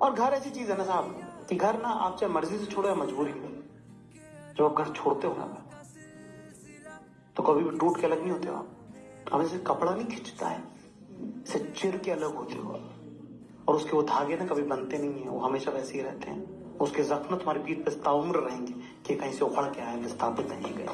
और घर ऐसी चीज़ है ना साहब, कि घर ना आप चाहे मर्ज़ी से छोड़ो या मजबूरी में। जब आप घर छोड़ते हो ना तो कभी भी टूट के अलग नहीं होते हो आप। हमें से कपड़ा नहीं खिंचता है इसे चिर के अलग होते हो आप। और उसके वो धागे ना कभी बनते नहीं है, वो हमेशा वैसे ही रहते हैं। उसके जख्म तुम्हारी पीठ पे ताउम्र रहेंगे, कि कहीं से उखड़ के आए, विस्थापित नहीं गए।